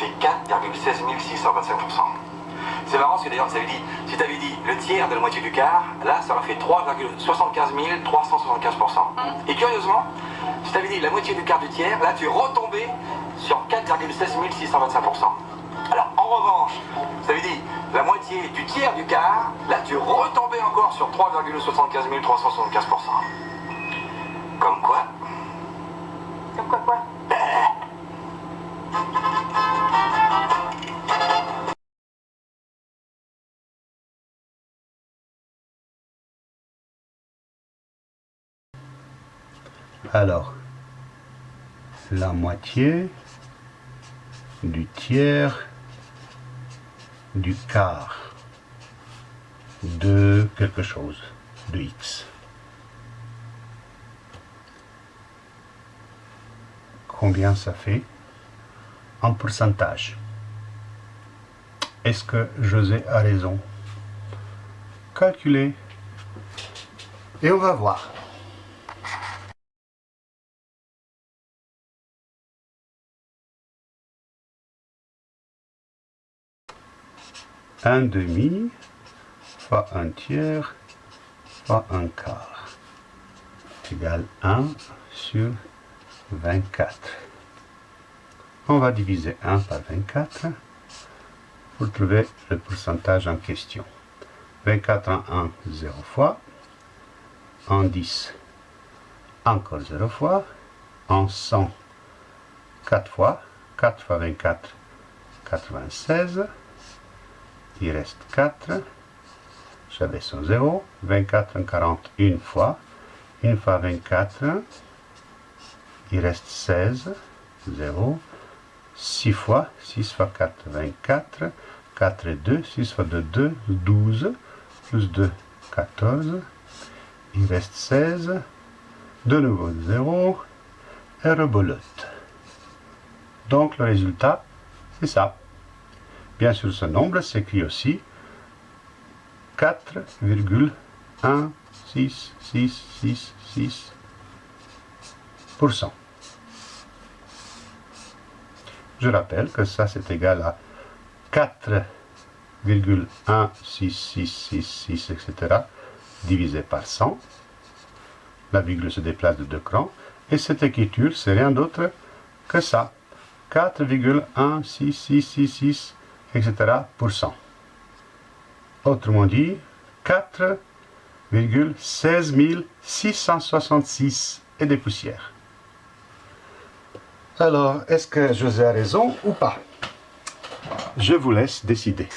fait 4,16 625%. C'est marrant parce que d'ailleurs, ça veut dit, si tu avais dit le tiers de la moitié du quart, là, ça aurait fait 3,75 375%. Et curieusement, si tu avais dit la moitié du quart du tiers, là, tu es retombé sur 4,16 625%. Alors, en revanche, ça veut dire la moitié du tiers du quart, là, tu es retombé encore sur 3,75 375%. Comme quoi Alors, la moitié du tiers du quart de quelque chose, de x. Combien ça fait en pourcentage? Est-ce que José a raison? Calculer. Et on va voir. Un demi fois un tiers fois un quart égale 1 sur 24. On va diviser 1 par 24 pour trouver le pourcentage en question. 24 en 1, 0 fois. En 10, encore 0 fois. En 100, 4 fois. 4 fois 24, 96 il reste 4. J'avais son 0. 24 en 40 une fois. Une fois 24. Il reste 16. 0. 6 fois. 6 fois 4, 24. 4 et 2. 6 fois 2, 2. 12. Plus 2, 14. Il reste 16. De nouveau 0. Et rebolote. Donc le résultat, c'est ça. Bien sûr, ce nombre s'écrit aussi 4,166666%. Je rappelle que ça c'est égal à 4,16666, etc. divisé par 100. La virgule se déplace de deux crans. Et cette écriture, c'est rien d'autre que ça. 4,16666 etc. Autrement dit, 4,16 666 et des poussières. Alors, est-ce que José a raison ou pas? Je vous laisse décider.